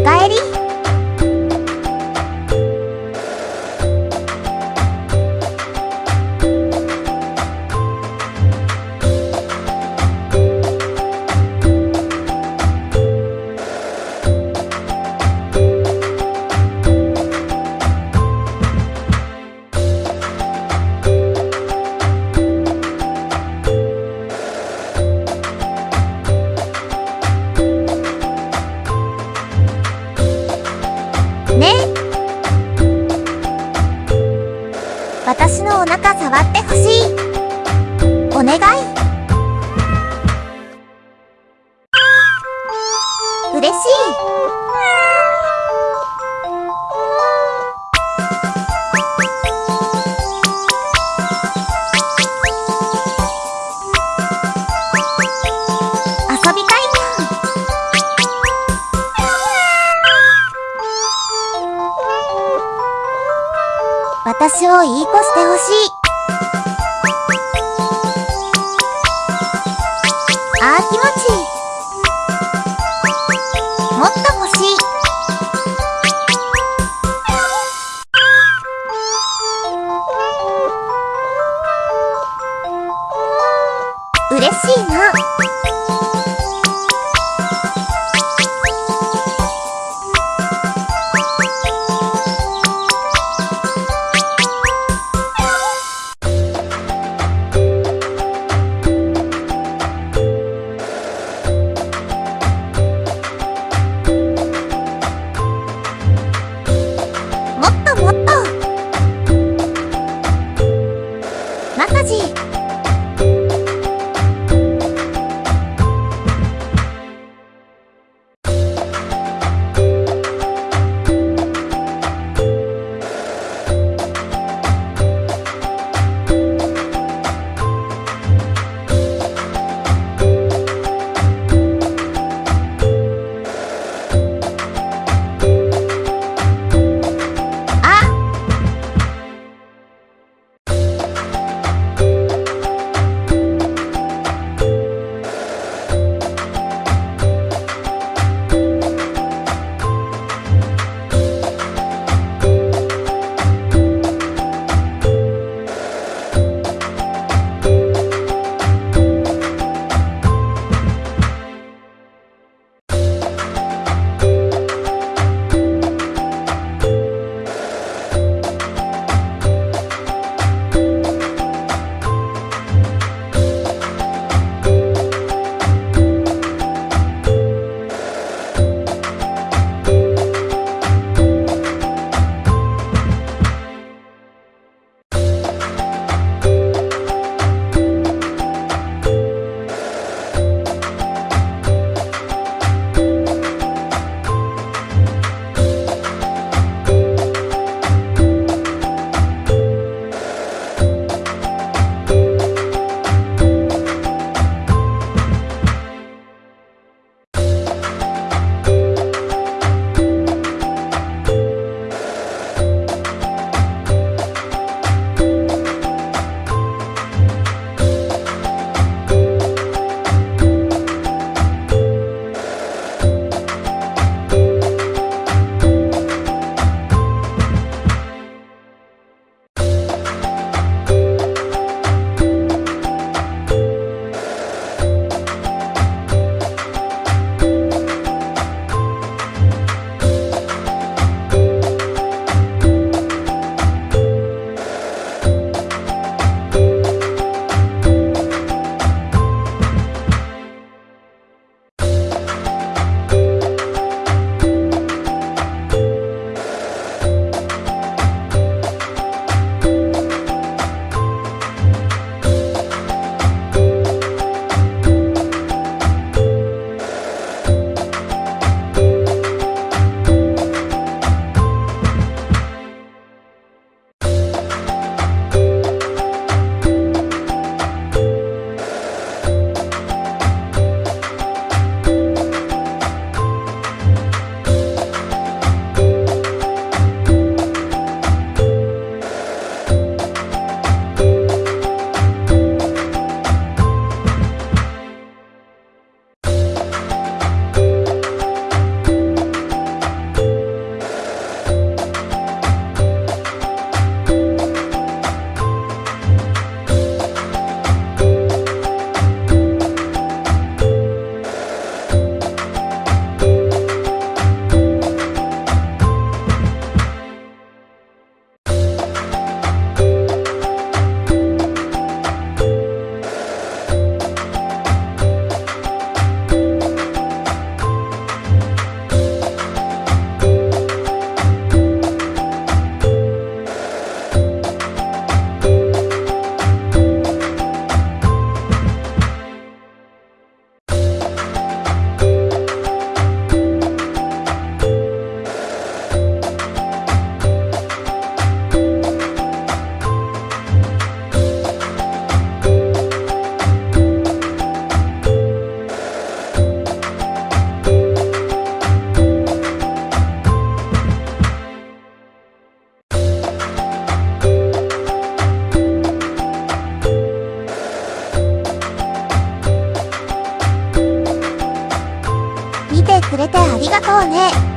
おかえり。私のお腹触ってほしい。お願い。私をいい子してほしい。あー気持ちいい。もっと欲しい。嬉しいな。くれてありがとうね。